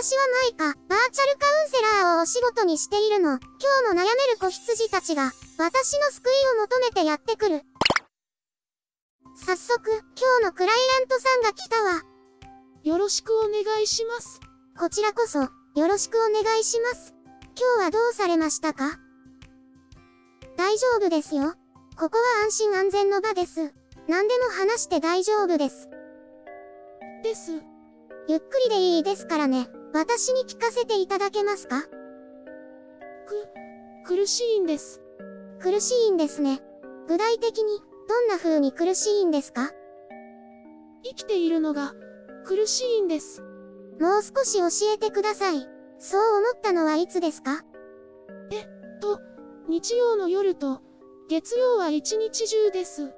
私はマイカ、バーチャルカウンセラーをお仕事にしているの。今日も悩める子羊たちが、私の救いを求めてやってくる。早速、今日のクライアントさんが来たわ。よろしくお願いします。こちらこそ、よろしくお願いします。今日はどうされましたか？大丈夫ですよ。ここは安心安全の場です。何でも話して大丈夫です。です。ゆっくりでいいですからね。私に聞かせていただけますか？く、苦しいんです。苦しいんですね。具体的に、どんな風に苦しいんですか？生きているのが、苦しいんです。もう少し教えてください。そう思ったのはいつですか？と、日曜の夜と、月曜は一日中です。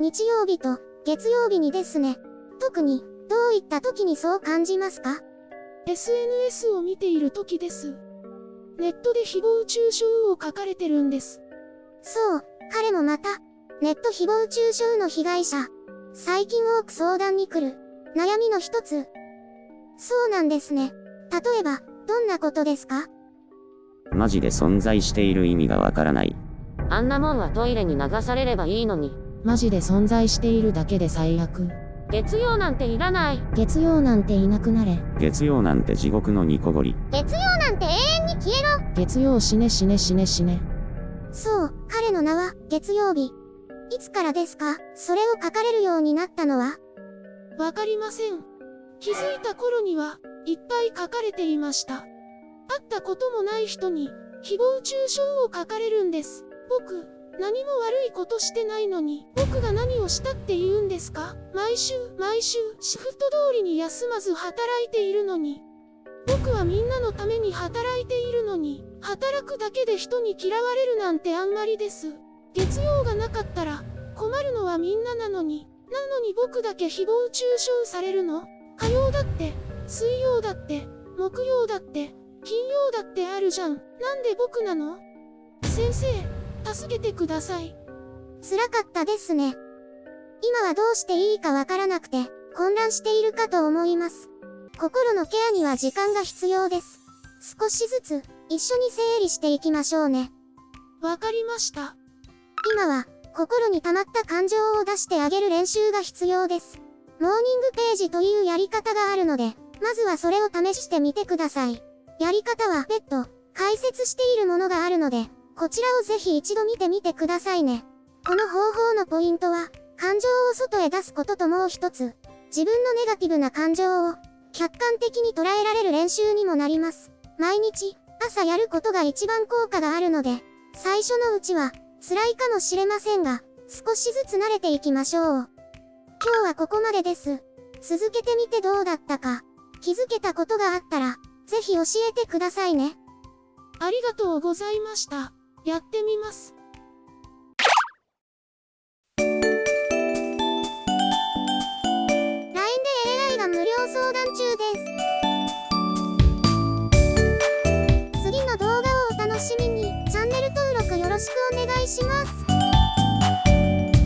日曜日と月曜日にですね。特に、どういった時にそう感じますか？SNS を見ている時です。ネットで誹謗中傷を書かれてるんです。そう、彼もまた、ネット誹謗中傷の被害者。最近多く相談に来る、悩みの一つ。そうなんですね。例えば、どんなことですか？マジで存在している意味がわからない。あんなもんはトイレに流されればいいのに。マジで存在しているだけで最悪。月曜なんていらない。月曜なんていなくなれ。月曜なんて地獄のニコゴリ。月曜なんて永遠に消えろ月曜死ね死ね死ね死ね。そう、彼の名は、月曜日。いつからですか？それを書かれるようになったのは？わかりません。気づいた頃には、いっぱい書かれていました。会ったこともない人に、誹謗中傷を書かれるんです。僕、何も悪いことしてないのに、僕が何をしたって言うんですか？毎週、毎週、シフト通りに休まず働いているのに。僕はみんなのために働いているのに、働くだけで人に嫌われるなんてあんまりです。月曜がなかったら、困るのはみんななのに、なのに僕だけ誹謗中傷されるの？火曜だって、水曜だって、木曜だって、金曜だってあるじゃん。なんで僕なの？先生、助けてください。辛かったですね。今はどうしていいかわからなくて、混乱しているかと思います。心のケアには時間が必要です。少しずつ、一緒に整理していきましょうね。わかりました。今は、心に溜まった感情を出してあげる練習が必要です。モーニングページというやり方があるので、まずはそれを試してみてください。やり方は別途、解説しているものがあるので、こちらをぜひ一度見てみてくださいね。この方法のポイントは、感情を外へ出すことともう一つ、自分のネガティブな感情を、客観的に捉えられる練習にもなります。毎日、朝やることが一番効果があるので、最初のうちは、辛いかもしれませんが、少しずつ慣れていきましょう。今日はここまでです。続けてみてどうだったか、気づけたことがあったら、ぜひ教えてくださいね。ありがとうございました。やってみます。